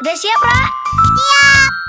Udah siap, Ra? Siap.